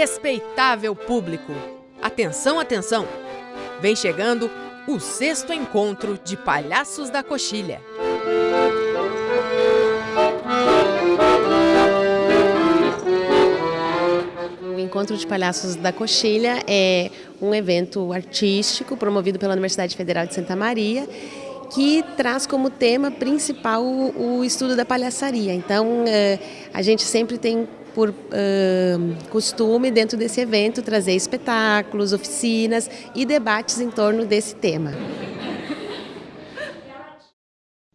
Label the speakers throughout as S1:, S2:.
S1: Respeitável público, atenção, atenção! Vem chegando o sexto encontro de Palhaços da Coxilha.
S2: O Encontro de Palhaços da Coxilha é um evento artístico promovido pela Universidade Federal de Santa Maria que traz como tema principal o, estudo da palhaçaria. Então, eh, a gente sempre tem por uh, costume, dentro desse evento, trazer espetáculos, oficinas e debates em torno desse tema.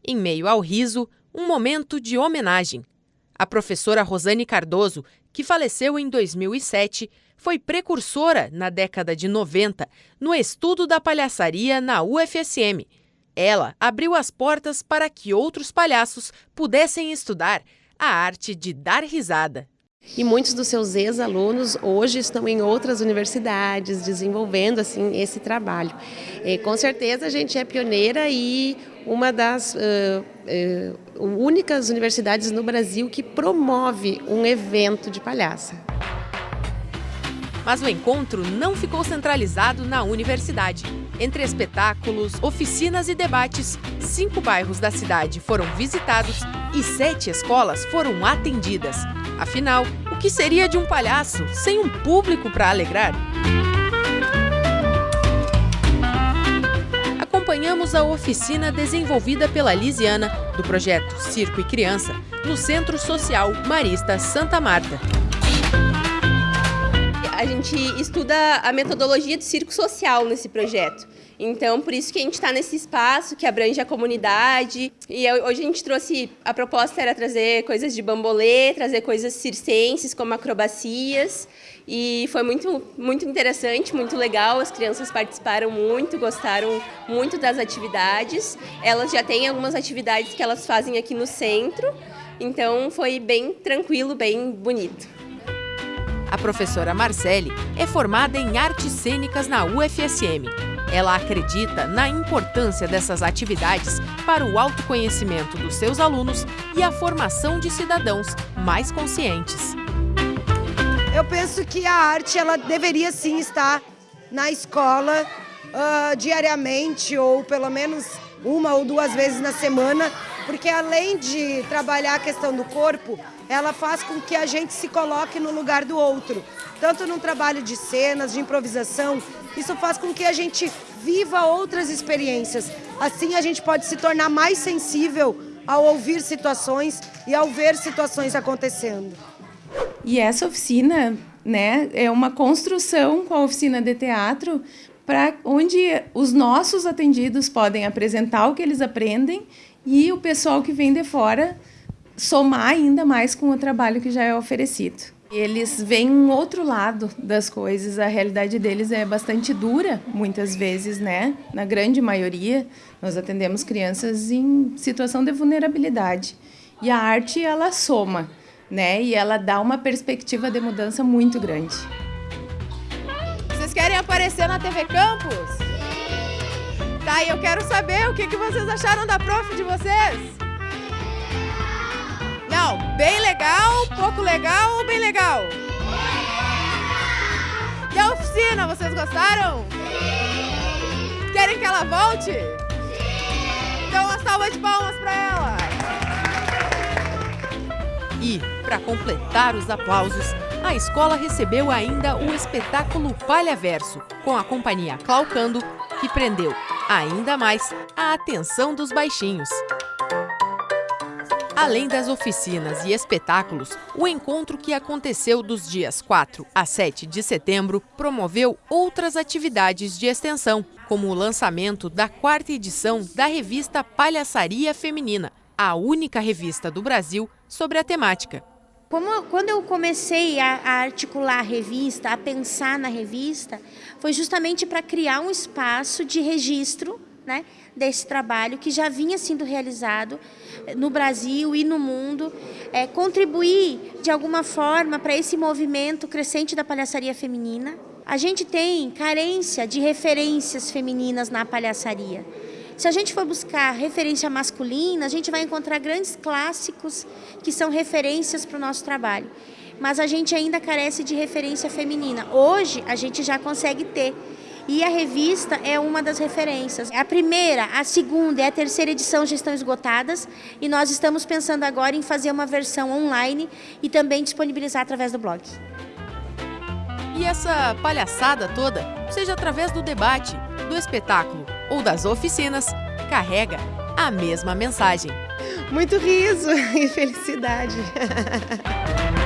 S1: Em meio ao riso, um momento de homenagem. A professora Rosane Cardoso, que faleceu em 2007, foi precursora, na década de 90, no estudo da palhaçaria na UFSM. Ela abriu as portas para que outros palhaços pudessem estudar a arte de dar risada.
S2: E muitos dos seus ex-alunos hoje estão em outras universidades desenvolvendo assim esse trabalho. E, com certeza a gente é pioneira e uma das uh, uh, únicas universidades no Brasil que promove um evento de palhaça.
S1: Mas o encontro não ficou centralizado na universidade. Entre espetáculos, oficinas e debates, cinco bairros da cidade foram visitados e sete escolas foram atendidas. Afinal, o que seria de um palhaço sem um público para alegrar? Acompanhamos a oficina desenvolvida pela Lisiana, do projeto Circo e Criança, no Centro Social Marista Santa Marta
S3: a gente estuda a metodologia de circo social nesse projeto. Então, por isso que a gente está nesse espaço que abrange a comunidade. E hoje a gente trouxe, a proposta era trazer coisas de bambolê, trazer coisas circenses, como acrobacias. E foi muito, muito interessante, muito legal. As crianças participaram muito, gostaram muito das atividades. Elas já têm algumas atividades que elas fazem aqui no centro. Então, foi bem tranquilo, bem bonito.
S1: Professora Marcele é formada em artes cênicas na UFSM. Ela acredita na importância dessas atividades para o autoconhecimento dos seus alunos e a formação de cidadãos mais conscientes.
S4: Eu penso que a arte ela deveria sim estar na escola uh, diariamente ou pelo menos uma ou duas vezes na semana, porque além de trabalhar a questão do corpo, ela faz com que a gente se coloque no lugar do outro. Tanto num trabalho de cenas, de improvisação, isso faz com que a gente viva outras experiências. Assim a gente pode se tornar mais sensível ao ouvir situações e ao ver situações acontecendo.
S5: E essa oficina né, é uma construção com a oficina de teatro para onde os nossos atendidos podem apresentar o que eles aprendem e o pessoal que vem de fora somar ainda mais com o trabalho que já é oferecido. Eles veem um outro lado das coisas, a realidade deles é bastante dura, muitas vezes, né? Na grande maioria, nós atendemos crianças em situação de vulnerabilidade. E a arte, ela soma, né? E ela dá uma perspectiva de mudança muito grande.
S6: Querem aparecer na TV Campus? Tá, e eu quero saber o que, que vocês acharam da prof de vocês. Não, bem legal, pouco legal ou bem legal? E a oficina, vocês gostaram? Sim. Querem que ela volte? Sim. Então uma salva de palmas para ela.
S1: E, para completar os aplausos, a escola recebeu ainda o espetáculo Palha Verso, com a companhia Claucando, que prendeu ainda mais a atenção dos baixinhos. Além das oficinas e espetáculos, o encontro que aconteceu dos dias 4 a 7 de setembro promoveu outras atividades de extensão, como o lançamento da quarta edição da revista Palhaçaria Feminina, a única revista do Brasil sobre a temática.
S7: Como, quando eu comecei a, a, articular a revista, a pensar na revista, foi justamente para criar um espaço de registro né, desse trabalho que já vinha sendo realizado no Brasil e no mundo, é, contribuir de alguma forma para esse movimento crescente da palhaçaria feminina. A gente tem carência de referências femininas na palhaçaria. Se a gente for buscar referência masculina, a gente vai encontrar grandes clássicos que são referências para o nosso trabalho. mas a gente ainda carece de referência feminina. Hoje a gente já consegue ter. E a revista é uma das referências. A primeira, a segunda e a terceira edição já estão esgotadas e nós estamos pensando agora em fazer uma versão online e também disponibilizar através do blog.
S1: E essa palhaçada toda, seja através do debate, do espetáculo ou das oficinas, carrega a mesma mensagem.
S2: Muito riso e felicidade.